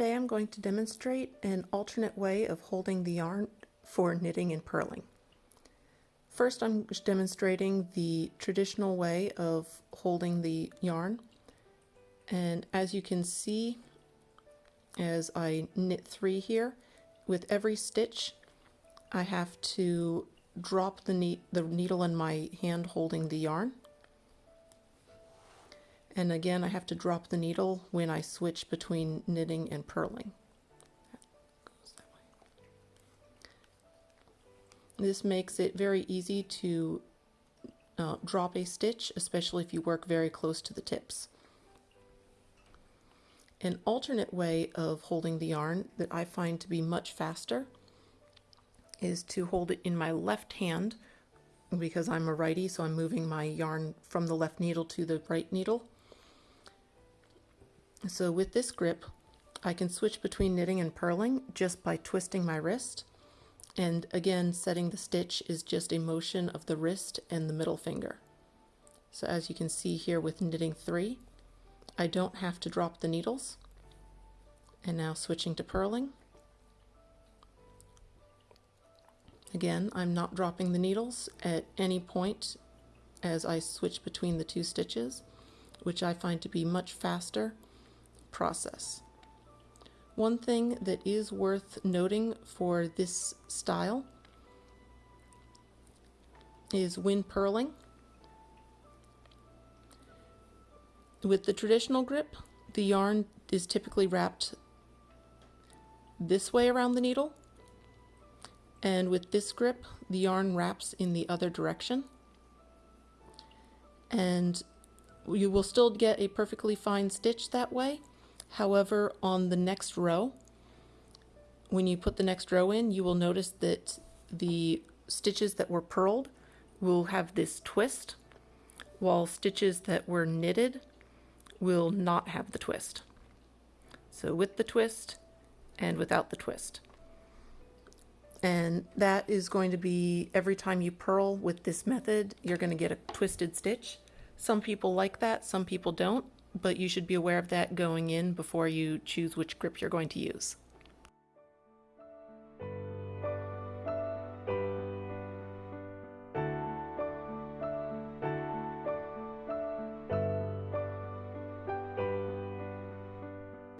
Today I'm going to demonstrate an alternate way of holding the yarn for knitting and purling. First I'm demonstrating the traditional way of holding the yarn and as you can see as I knit three here with every stitch I have to drop the, ne the needle in my hand holding the yarn and again, I have to drop the needle when I switch between knitting and purling. This makes it very easy to uh, drop a stitch, especially if you work very close to the tips. An alternate way of holding the yarn that I find to be much faster is to hold it in my left hand because I'm a righty, so I'm moving my yarn from the left needle to the right needle. So with this grip, I can switch between knitting and purling just by twisting my wrist. And again, setting the stitch is just a motion of the wrist and the middle finger. So as you can see here with knitting three, I don't have to drop the needles. And now switching to purling. Again, I'm not dropping the needles at any point as I switch between the two stitches, which I find to be much faster process. One thing that is worth noting for this style is wind purling. With the traditional grip, the yarn is typically wrapped this way around the needle. And with this grip, the yarn wraps in the other direction. And you will still get a perfectly fine stitch that way, However, on the next row, when you put the next row in, you will notice that the stitches that were purled will have this twist, while stitches that were knitted will not have the twist. So with the twist and without the twist. And that is going to be every time you purl with this method, you're going to get a twisted stitch. Some people like that, some people don't but you should be aware of that going in before you choose which grip you're going to use.